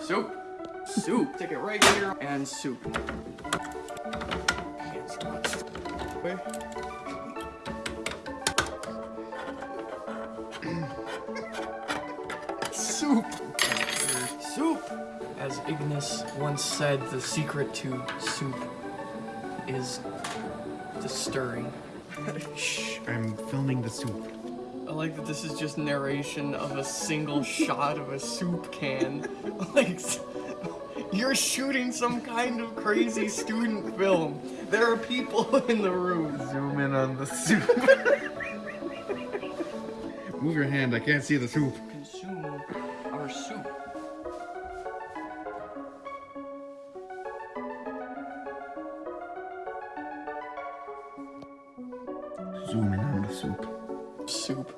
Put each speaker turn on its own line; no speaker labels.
Soup. Soup. Take it right here and soup. Wait. soup. Soup. As Ignis once said, the secret to soup is the stirring.
Shh, I'm filming the soup.
I like that this is just narration of a single shot of a soup can. like, you're shooting some kind of crazy student film. There are people in the room.
Zoom in on the soup. Move your hand, I can't see the soup.
Consume our soup. Zoom in on the soup. Soup.